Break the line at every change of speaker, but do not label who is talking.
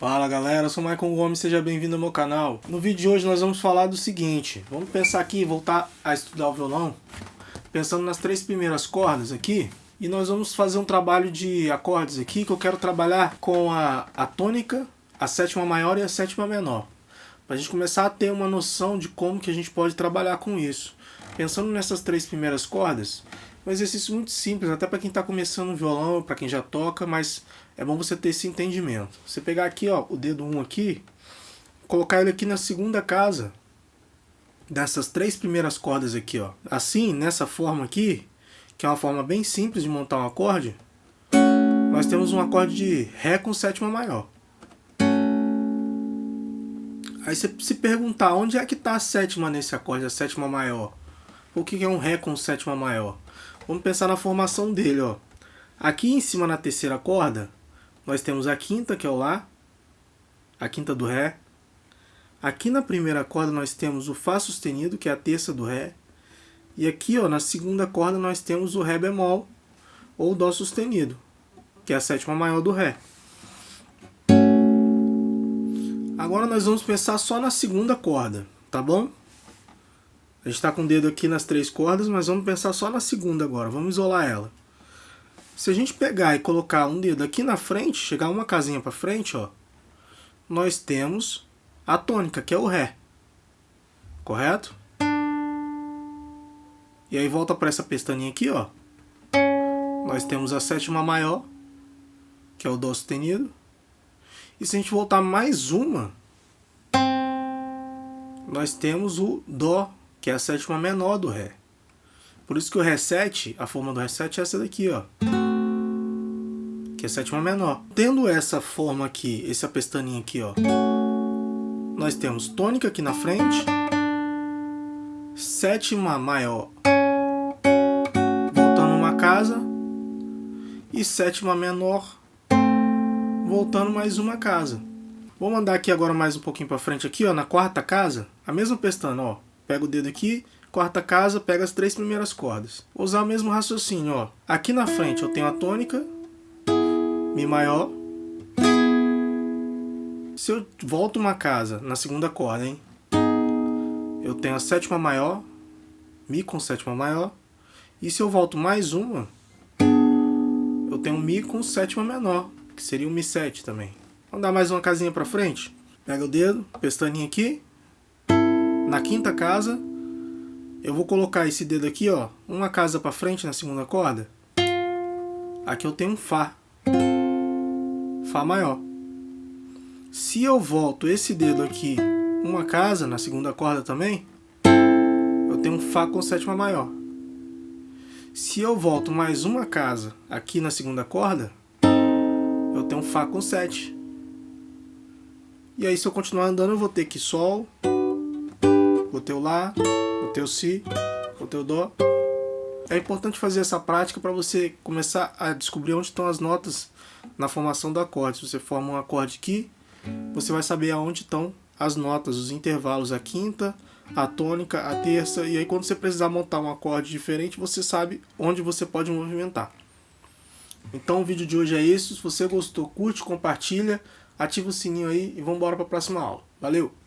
Fala galera, eu sou o Michael Gomes, seja bem-vindo ao meu canal. No vídeo de hoje nós vamos falar do seguinte, vamos pensar aqui, voltar a estudar o violão, pensando nas três primeiras cordas aqui, e nós vamos fazer um trabalho de acordes aqui, que eu quero trabalhar com a, a tônica, a sétima maior e a sétima menor. Para a gente começar a ter uma noção de como que a gente pode trabalhar com isso. Pensando nessas três primeiras cordas, um exercício muito simples, até para quem está começando o violão, para quem já toca, mas é bom você ter esse entendimento. Você pegar aqui, ó, o dedo 1 um aqui, colocar ele aqui na segunda casa dessas três primeiras cordas aqui, ó. Assim, nessa forma aqui, que é uma forma bem simples de montar um acorde, nós temos um acorde de Ré com sétima maior. Aí você se perguntar, onde é que está a sétima nesse acorde, a sétima maior? O que é um Ré com sétima maior? Vamos pensar na formação dele, ó. Aqui em cima na terceira corda, nós temos a quinta, que é o Lá, a quinta do Ré. Aqui na primeira corda nós temos o Fá sustenido, que é a terça do Ré. E aqui, ó, na segunda corda nós temos o Ré bemol, ou Dó sustenido, que é a sétima maior do Ré. Agora nós vamos pensar só na segunda corda, tá bom? A gente está com o dedo aqui nas três cordas, mas vamos pensar só na segunda agora. Vamos isolar ela. Se a gente pegar e colocar um dedo aqui na frente, chegar uma casinha para frente, ó, nós temos a tônica, que é o Ré. Correto? E aí volta para essa pestaninha aqui, ó. Nós temos a sétima maior, que é o Dó sustenido. E se a gente voltar mais uma, nós temos o Dó que é a sétima menor do Ré. Por isso que o Ré7, a forma do Ré7 é essa daqui, ó. Que é a sétima menor. Tendo essa forma aqui, essa pestaninha aqui, ó. Nós temos tônica aqui na frente. Sétima maior. Voltando uma casa. E sétima menor. Voltando mais uma casa. Vou mandar aqui agora mais um pouquinho para frente aqui, ó, na quarta casa, a mesma pestana, ó. Pega o dedo aqui, quarta casa, pega as três primeiras cordas. Vou usar o mesmo raciocínio, ó. Aqui na frente eu tenho a tônica, Mi maior. Se eu volto uma casa na segunda corda, hein? Eu tenho a sétima maior, Mi com sétima maior. E se eu volto mais uma, eu tenho Mi com sétima menor, que seria o Mi7 também. Vamos dar mais uma casinha pra frente? Pega o dedo, pestaninha aqui, na quinta casa, eu vou colocar esse dedo aqui, ó, uma casa para frente na segunda corda. Aqui eu tenho um Fá. Fá maior. Se eu volto esse dedo aqui uma casa na segunda corda também, eu tenho um Fá com sétima maior. Se eu volto mais uma casa aqui na segunda corda, eu tenho um Fá com sete. E aí se eu continuar andando eu vou ter que Sol, o teu Lá, o teu Si, o teu Dó. É importante fazer essa prática para você começar a descobrir onde estão as notas na formação do acorde. Se você forma um acorde aqui, você vai saber aonde estão as notas, os intervalos, a quinta, a tônica, a terça, e aí quando você precisar montar um acorde diferente, você sabe onde você pode movimentar. Então o vídeo de hoje é isso. Se você gostou, curte, compartilha, ativa o sininho aí e vamos embora para a próxima aula. Valeu!